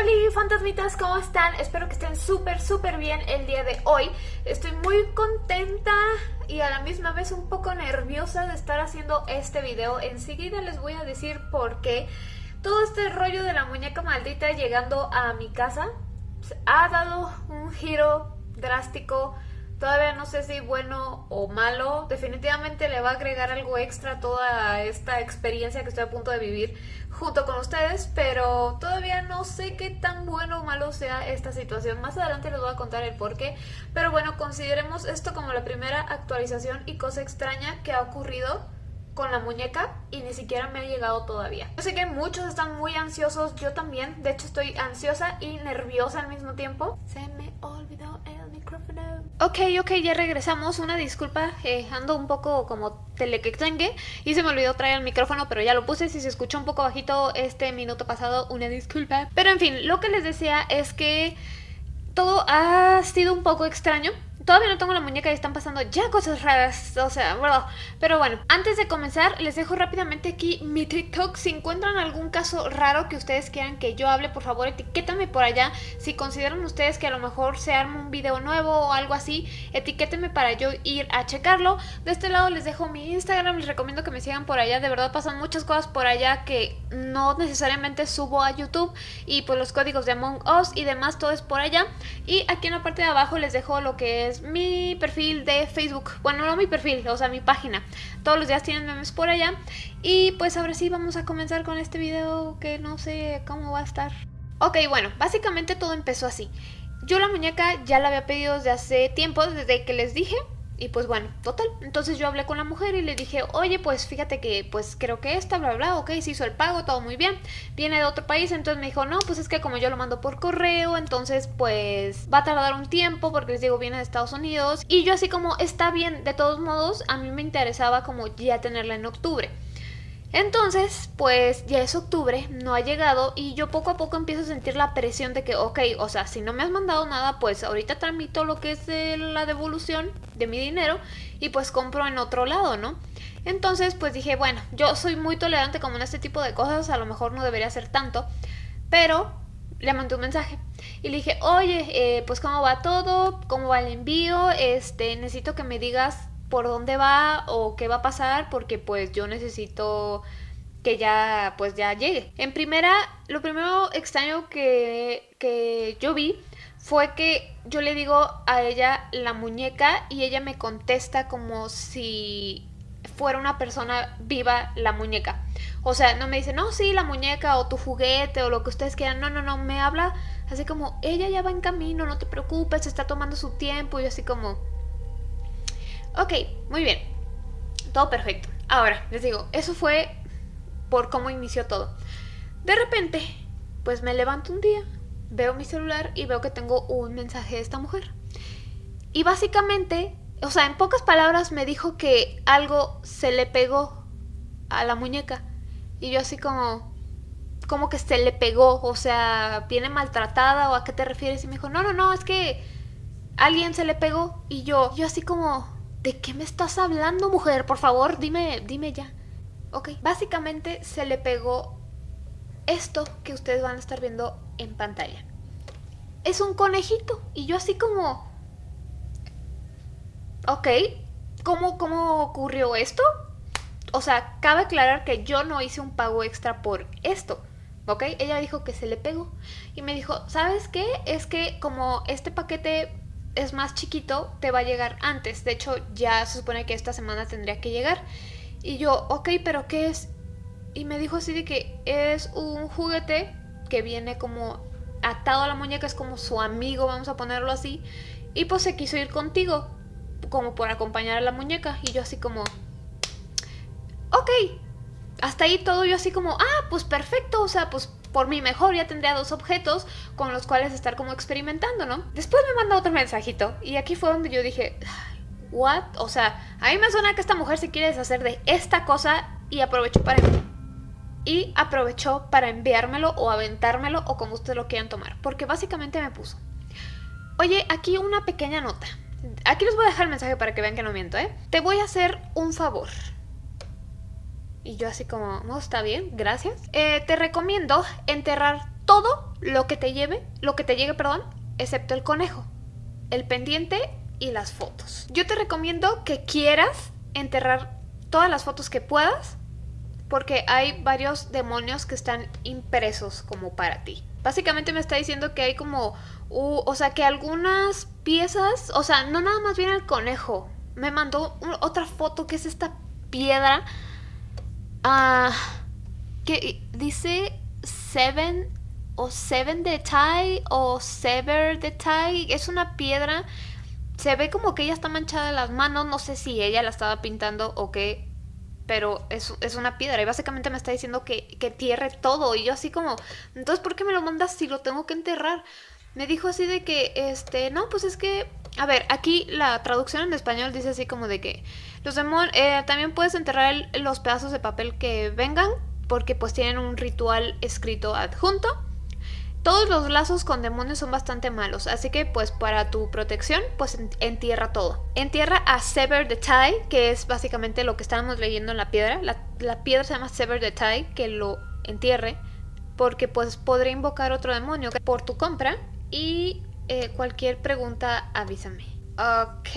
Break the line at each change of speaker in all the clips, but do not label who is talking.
Hola fantasmitas, ¿cómo están? Espero que estén súper súper bien el día de hoy. Estoy muy contenta y a la misma vez un poco nerviosa de estar haciendo este video. Enseguida les voy a decir por qué. Todo este rollo de la muñeca maldita llegando a mi casa ha dado un giro drástico Todavía no sé si bueno o malo. Definitivamente le va a agregar algo extra a toda esta experiencia que estoy a punto de vivir junto con ustedes, pero todavía no sé qué tan bueno o malo sea esta situación. Más adelante les voy a contar el por qué. Pero bueno, consideremos esto como la primera actualización y cosa extraña que ha ocurrido con la muñeca y ni siquiera me ha llegado todavía. Yo sé que muchos están muy ansiosos, yo también, de hecho estoy ansiosa y nerviosa al mismo tiempo. Se me olvidó el micrófono. Ok, ok, ya regresamos, una disculpa, eh, ando un poco como telequectengue y se me olvidó traer el micrófono, pero ya lo puse, si se escuchó un poco bajito este minuto pasado, una disculpa. Pero en fin, lo que les decía es que todo ha sido un poco extraño Todavía no tengo la muñeca y están pasando ya cosas raras, o sea, bro. Pero bueno, antes de comenzar, les dejo rápidamente aquí mi TikTok. Si encuentran algún caso raro que ustedes quieran que yo hable, por favor, etiquétame por allá. Si consideran ustedes que a lo mejor se arma un video nuevo o algo así, etiquétenme para yo ir a checarlo. De este lado les dejo mi Instagram, les recomiendo que me sigan por allá. De verdad pasan muchas cosas por allá que no necesariamente subo a YouTube. Y pues los códigos de Among Us y demás, todo es por allá. Y aquí en la parte de abajo les dejo lo que es mi perfil de Facebook. Bueno, no mi perfil, o sea, mi página. Todos los días tienen memes por allá. Y pues ahora sí vamos a comenzar con este video que no sé cómo va a estar. Ok, bueno, básicamente todo empezó así. Yo la muñeca ya la había pedido desde hace tiempo, desde que les dije y pues bueno, total. Entonces yo hablé con la mujer y le dije, oye, pues fíjate que pues creo que esta, bla, bla, ok, se hizo el pago, todo muy bien. Viene de otro país, entonces me dijo, no, pues es que como yo lo mando por correo, entonces pues va a tardar un tiempo porque les digo, viene de Estados Unidos. Y yo así como, está bien, de todos modos, a mí me interesaba como ya tenerla en octubre. Entonces, pues ya es octubre, no ha llegado y yo poco a poco empiezo a sentir la presión de que, ok, o sea, si no me has mandado nada, pues ahorita tramito lo que es la devolución de mi dinero y pues compro en otro lado, ¿no? Entonces, pues dije, bueno, yo soy muy tolerante como en este tipo de cosas, a lo mejor no debería ser tanto, pero le mandé un mensaje y le dije, oye, eh, pues cómo va todo, cómo va el envío, este, necesito que me digas por dónde va o qué va a pasar porque pues yo necesito que ya pues ya llegue. En primera, lo primero extraño que, que yo vi fue que yo le digo a ella la muñeca y ella me contesta como si fuera una persona viva la muñeca. O sea, no me dice, no, sí, la muñeca o tu juguete o lo que ustedes quieran. No, no, no, me habla así como, ella ya va en camino, no te preocupes, está tomando su tiempo. Y así como, Ok, muy bien. Todo perfecto. Ahora, les digo, eso fue por cómo inició todo. De repente, pues me levanto un día, veo mi celular y veo que tengo un mensaje de esta mujer. Y básicamente, o sea, en pocas palabras me dijo que algo se le pegó a la muñeca. Y yo así como, como que se le pegó, o sea, viene maltratada o a qué te refieres. Y me dijo, no, no, no, es que alguien se le pegó. Y yo, yo así como, ¿De qué me estás hablando, mujer? Por favor, dime, dime ya. Ok, básicamente se le pegó esto que ustedes van a estar viendo en pantalla. Es un conejito. Y yo así como... Ok, ¿cómo, cómo ocurrió esto? O sea, cabe aclarar que yo no hice un pago extra por esto. ¿ok? Ella dijo que se le pegó y me dijo, ¿sabes qué? Es que como este paquete es más chiquito, te va a llegar antes. De hecho, ya se supone que esta semana tendría que llegar. Y yo, ok, pero ¿qué es? Y me dijo así de que es un juguete que viene como atado a la muñeca, es como su amigo, vamos a ponerlo así. Y pues se quiso ir contigo, como por acompañar a la muñeca. Y yo así como, ok. Hasta ahí todo yo así como, ah, pues perfecto, o sea, pues por mi mejor ya tendría dos objetos con los cuales estar como experimentando, ¿no? Después me manda otro mensajito y aquí fue donde yo dije, ¿what? O sea, a mí me suena que esta mujer se quiere deshacer de esta cosa y aprovechó para y aprovechó para enviármelo o aventármelo o como ustedes lo quieran tomar, porque básicamente me puso. Oye, aquí una pequeña nota. Aquí les voy a dejar el mensaje para que vean que no miento, ¿eh? Te voy a hacer un favor. Y yo así como, no, está bien, gracias. Eh, te recomiendo enterrar todo lo que te lleve, lo que te llegue, perdón, excepto el conejo, el pendiente y las fotos. Yo te recomiendo que quieras enterrar todas las fotos que puedas porque hay varios demonios que están impresos como para ti. Básicamente me está diciendo que hay como, o sea, que algunas piezas, o sea, no nada más viene el conejo. Me mandó otra foto que es esta piedra. Ah, que dice Seven o Seven de Tai o Sever de Tai. Es una piedra. Se ve como que ella está manchada de las manos. No sé si ella la estaba pintando o qué pero es, es, una piedra y básicamente me está diciendo que, que tierre todo y yo así como, entonces ¿por qué me lo mandas si lo tengo que enterrar? Me dijo así de que, este, no, pues es que, a ver, aquí la traducción en español dice así como de que los demonios, eh, también puedes enterrar los pedazos de papel que vengan porque pues tienen un ritual escrito adjunto todos los lazos con demonios son bastante malos, así que pues para tu protección, pues entierra todo. Entierra a Sever the Tie, que es básicamente lo que estábamos leyendo en la piedra. La, piedra se llama Sever the Tie, que lo entierre, porque pues podré invocar otro demonio por tu compra. Y eh, cualquier pregunta avísame. Ok,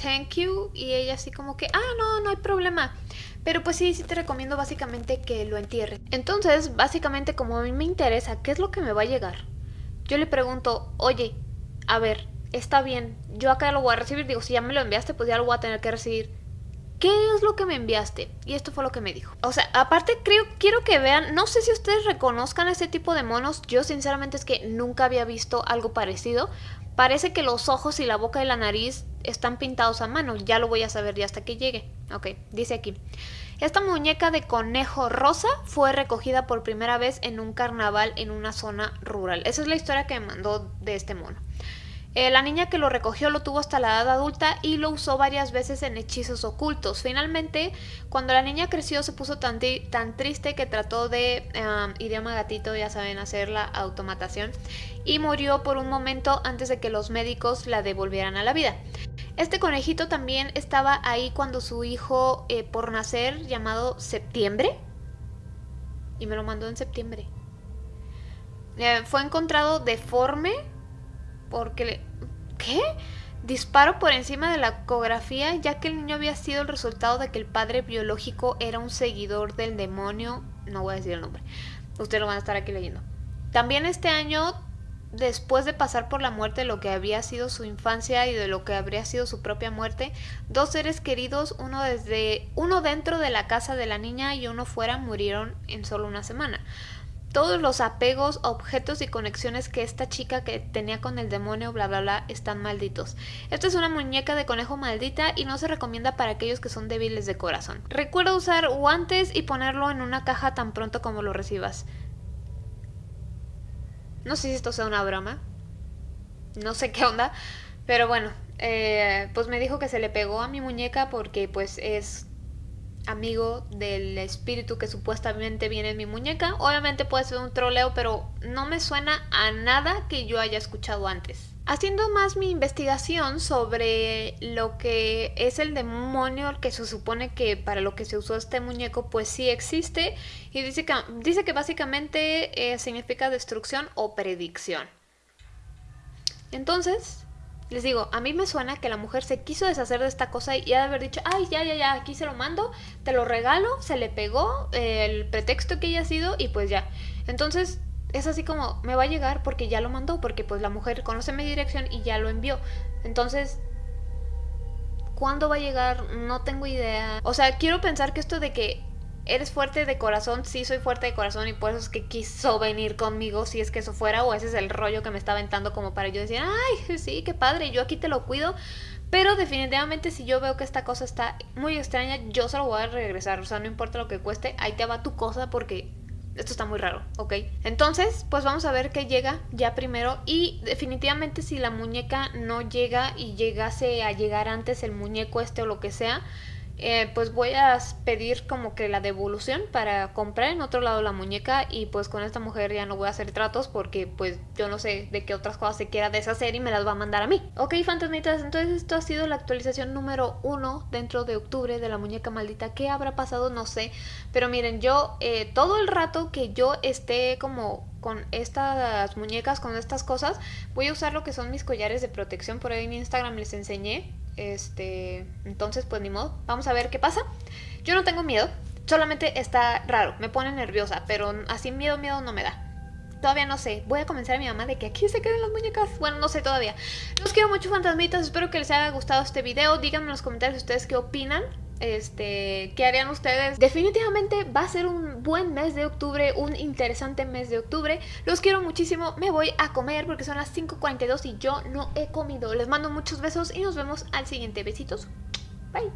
thank you. Y ella así como que, ah, no, no hay problema. Pero pues sí, sí te recomiendo básicamente que lo entierres. Entonces, básicamente como a mí me interesa qué es lo que me va a llegar, yo le pregunto, oye, a ver, está bien, yo acá lo voy a recibir, digo, si ya me lo enviaste, pues ya lo voy a tener que recibir. ¿Qué es lo que me enviaste? Y esto fue lo que me dijo. O sea, aparte creo, quiero que vean, no sé si ustedes reconozcan este tipo de monos, yo sinceramente es que nunca había visto algo parecido. Parece que los ojos y la boca y la nariz están pintados a mano, ya lo voy a saber ya hasta que llegue. Ok, dice aquí. Esta muñeca de conejo rosa fue recogida por primera vez en un carnaval en una zona rural. Esa es la historia que me mandó de este mono. Eh, la niña que lo recogió lo tuvo hasta la edad adulta y lo usó varias veces en hechizos ocultos. Finalmente, cuando la niña creció se puso tan, triste que trató de, idioma gatito, ya saben, hacer la automatación y murió por un momento antes de que los médicos la devolvieran a la vida. Este conejito también estaba ahí cuando su hijo eh, por nacer, llamado Septiembre, y me lo mandó en septiembre, eh, fue encontrado deforme porque le... ¿Qué? Disparo por encima de la ecografía ya que el niño había sido el resultado de que el padre biológico era un seguidor del demonio. No voy a decir el nombre. Ustedes lo van a estar aquí leyendo. También este año, después de pasar por la muerte de lo que había sido su infancia y de lo que habría sido su propia muerte, dos seres queridos, uno desde uno dentro de la casa de la niña y uno fuera, murieron en solo una semana todos los apegos, objetos y conexiones que esta chica que tenía con el demonio, bla bla bla, están malditos. Esta es una muñeca de conejo maldita y no se recomienda para aquellos que son débiles de corazón. Recuerda usar guantes y ponerlo en una caja tan pronto como lo recibas. No sé si esto sea una broma. No sé qué onda. Pero bueno, eh, pues me dijo que se le pegó a mi muñeca porque pues es amigo del espíritu que supuestamente viene en mi muñeca. Obviamente puede ser un troleo, pero no me suena a nada que yo haya escuchado antes. Haciendo más mi investigación sobre lo que es el demonio que se supone que para lo que se usó este muñeco, pues sí existe y dice que, dice que básicamente eh, significa destrucción o predicción. Entonces, les digo, a mí me suena que la mujer se quiso deshacer de esta cosa y ha de haber dicho, ay, ya, ya, ya, aquí se lo mando, te lo regalo, se le pegó el pretexto que haya sido y pues ya. Entonces es así como, me va a llegar porque ya lo mandó, porque pues la mujer conoce mi dirección y ya lo envió. Entonces, ¿cuándo va a llegar? No tengo idea. O sea, quiero pensar que esto de que eres fuerte de corazón, sí soy fuerte de corazón y por eso es que quiso venir conmigo si es que eso fuera o ese es el rollo que me está aventando como para yo decir, ay, sí, qué padre, yo aquí te lo cuido. Pero definitivamente si yo veo que esta cosa está muy extraña, yo se lo voy a regresar. O sea, no importa lo que cueste, ahí te va tu cosa porque esto está muy raro, ¿ok? Entonces, pues vamos a ver qué llega ya primero. Y definitivamente si la muñeca no llega y llegase a llegar antes el muñeco este o lo que sea, eh, pues voy a pedir como que la devolución para comprar en otro lado la muñeca y pues con esta mujer ya no voy a hacer tratos porque pues yo no sé de qué otras cosas se quiera deshacer y me las va a mandar a mí. Ok fantasmitas, entonces esto ha sido la actualización número uno dentro de octubre de la muñeca maldita. ¿Qué habrá pasado? No sé, pero miren yo eh, todo el rato que yo esté como con estas muñecas, con estas cosas, voy a usar lo que son mis collares de protección. Por ahí en Instagram les enseñé. Este, entonces, pues ni modo. Vamos a ver qué pasa. Yo no tengo miedo, solamente está raro, me pone nerviosa, pero así miedo, miedo no me da. Todavía no sé, voy a convencer a mi mamá de que aquí se queden las muñecas Bueno, no sé todavía Los quiero mucho fantasmitas, espero que les haya gustado este video Díganme en los comentarios ustedes qué opinan este, ¿qué harían ustedes? Definitivamente va a ser un buen mes de octubre, un interesante mes de octubre. Los quiero muchísimo, me voy a comer porque son las 5.42 y yo no he comido. Les mando muchos besos y nos vemos al siguiente. Besitos. Bye.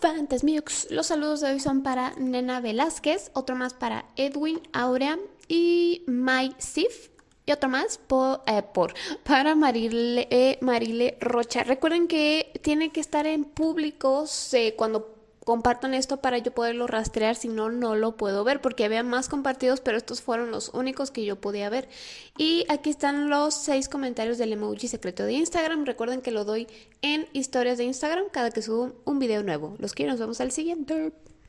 Fantasmiux, los saludos de hoy son para Nena Velázquez, otro más para Edwin, Aurea y My Sif y otro más eh, por para Marile, eh, Marile Rocha. Recuerden que tiene que estar en público cuando compartan esto para yo poderlo rastrear, si no, no lo puedo ver porque había más compartidos, pero estos fueron los únicos que yo podía ver. Y aquí están los seis comentarios del emoji secreto de Instagram. Recuerden que lo doy en historias de Instagram cada que subo un video nuevo. Los quiero, nos vemos al siguiente.